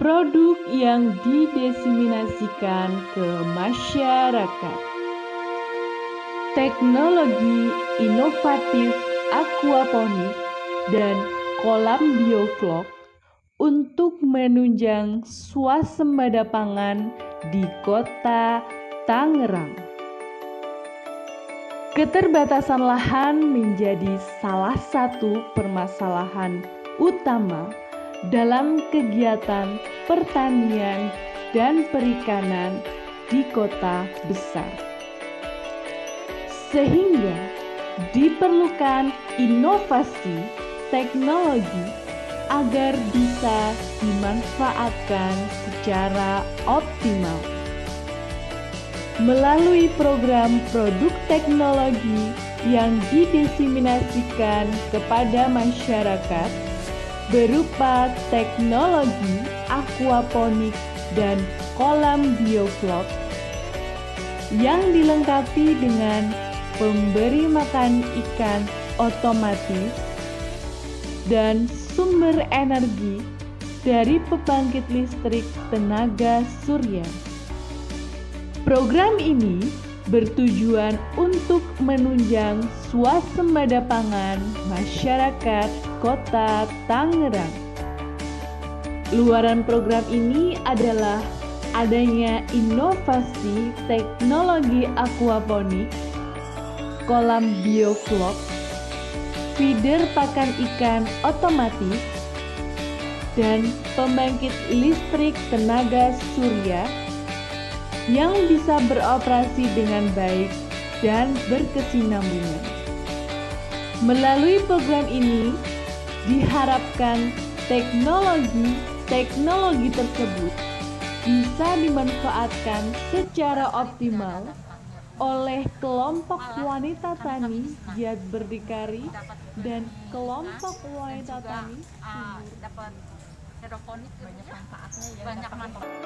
produk yang didiseminasikan ke masyarakat. Teknologi inovatif aquaponik dan kolam bioflok untuk menunjang swasembada pangan di kota Tangerang. Keterbatasan lahan menjadi salah satu permasalahan utama dalam kegiatan pertanian dan perikanan di kota besar. Sehingga diperlukan inovasi teknologi agar bisa dimanfaatkan secara optimal. Melalui program produk teknologi yang didiseminasikan kepada masyarakat berupa teknologi aquaponik dan kolam bioflok yang dilengkapi dengan pemberi makan ikan otomatis dan sumber energi dari pembangkit listrik tenaga surya. Program ini bertujuan untuk menunjang swasembada pangan masyarakat Kota Tangerang. Luaran program ini adalah adanya inovasi teknologi aquaponik, kolam bioflok, feeder pakan ikan otomatis, dan pembangkit listrik tenaga surya yang bisa beroperasi dengan baik dan berkesinambungan. Melalui program ini, diharapkan teknologi-teknologi tersebut bisa dimanfaatkan secara optimal oleh kelompok wanita tani giat berdikari dan kelompok wanita tani dapat hidroponik banyak manfaatnya ya banyak manfaat